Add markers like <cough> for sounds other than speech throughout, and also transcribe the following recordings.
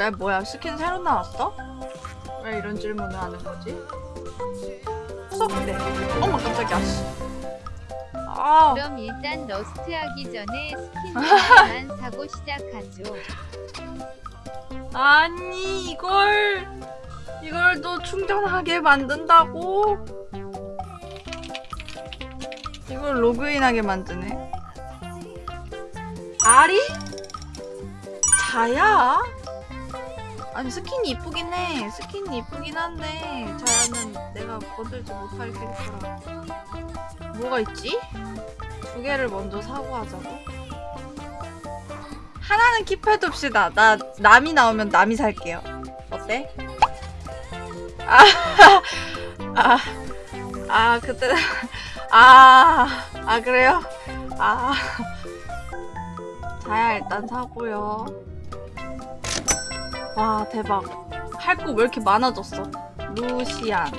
왜 뭐야 스킨 새로 나왔어? 왜 이런 질문을 하는 거지? 수업대 어머 깜짝이야 씨. 아 그럼 일단 러스트 하기 전에 스킨 하나만 <laughs> 사고 시작하죠. 아니 이걸 이걸 또 충전하게 만든다고? 이걸 로그인하게 만드네 아리? 자야? 아니 스킨이 이쁘긴 해 스킨이 이쁘긴 한데 자야는 내가 건들지 못할 캐릭터라 뭐가 있지? 두 개를 먼저 사고 하자고? 하나는 킵해둡시다. 나 남이 나오면 남이 살게요. 어때? 아, <laughs> 아, 아 그때 <laughs> 아, 아 그래요? 아, <laughs> 자야 일단 사고요. 와 대박. 할 거 왜 이렇게 많아졌어? 루시안.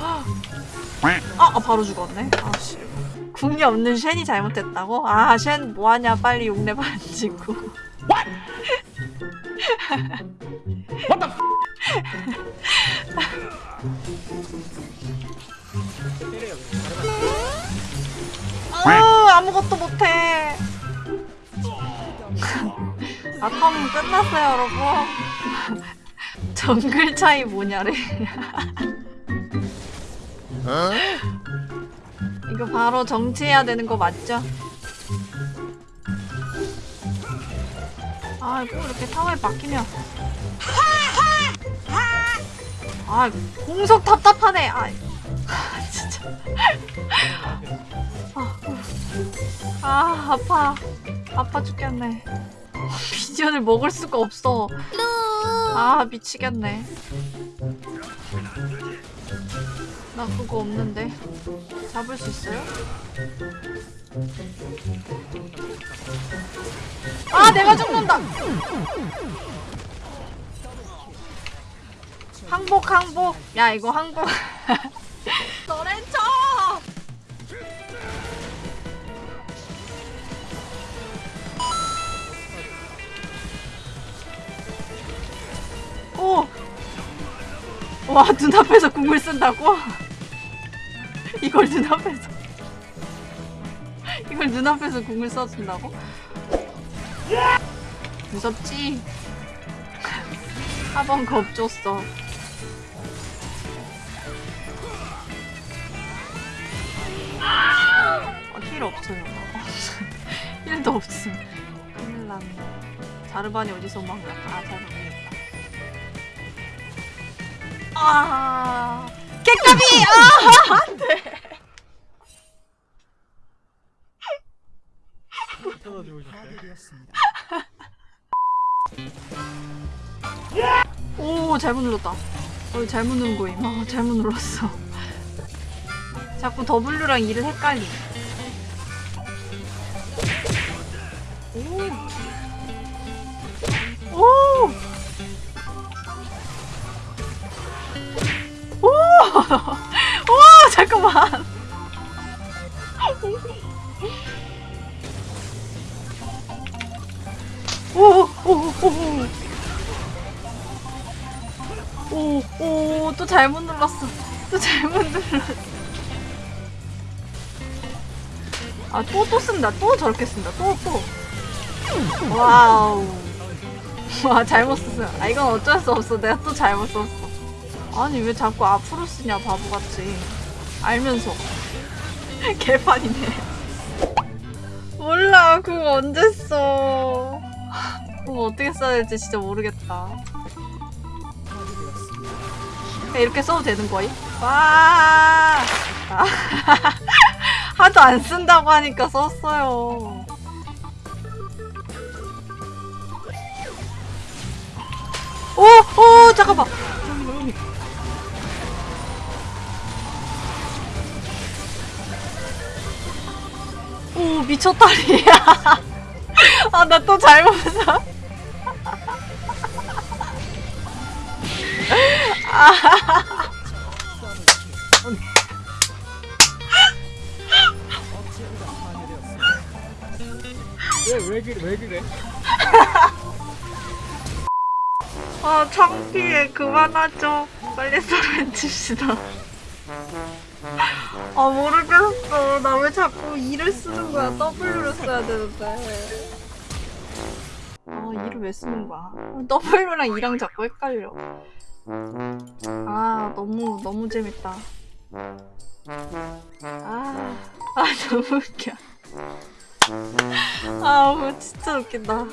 아, 아 바로 죽었네. 아씨. 궁이 없는 쉔이 잘못했다고? 아, 쉔 뭐하냐? 빨리 용내 반지고. 아, 아컴 끝났어요, 여러분. <laughs> 정글 차이 뭐냐래. <laughs> 이거 바로 정치해야 되는 거 맞죠? 아, 꼭 이렇게 타워에 박히면. 아, 공석 답답하네. 아, 아, <laughs> 진짜. 아, 아, 아파. 아파 죽겠네. 비전을 먹을 수가 없어. 아, 미치겠네. 나 그거 없는데. 잡을 수 있어요? 아, 내가 죽는다! 항복, 항복. 야, 이거 항복. <laughs> 와, 눈앞에서 궁을 쓴다고? 이걸 눈앞에서. 이걸 눈앞에서 궁을 써준다고? 무섭지? 한번 겁줬어. 어, 힐 없어요. <laughs> 힐도 없음. 큰일 났네. 자르반이 어디서 막 아, 잘 모르겠다 아 개까비! 아! 안돼 오 잘못 눌렀다 어 잘못 누른 거임 아 잘못 눌렀어 자꾸 W랑 E를 헷갈림 오! 오! <laughs> 오! 잠깐만 오! 오! 오! 오! 오! 또 잘못 눌렀어 또 잘못 눌렀어 아 또 또 쓴다 또 저렇게 쓴다 또 또 와우 와 잘못 썼어 아 이건 어쩔 수 없어 내가 또 잘못 썼어 아니 왜 자꾸 앞으로 쓰냐 바보같이 알면서 <laughs> 개판이네 몰라 그거 언제 써 그거 어떻게 써야 될지 진짜 모르겠다 이렇게 써도 되는 거임? 와 아. <laughs> 하도 안 쓴다고 하니까 썼어요 오! 오! 잠깐만 미쳤다리야. 아 나 또 잘못 사 왜왜 그래 왜 그래 아 창피해. 그만하죠. 빨리 사랑해 줍시다. 아 모르겠어. 나 왜 자꾸 이를 쓰는 거야? W를 써야 되는데. 아 이를 왜 쓰는 거야? W랑 이랑 자꾸 헷갈려. 아 너무 너무 재밌다. 아, 아 <laughs> 너무 웃겨. 아뭐 진짜 웃긴다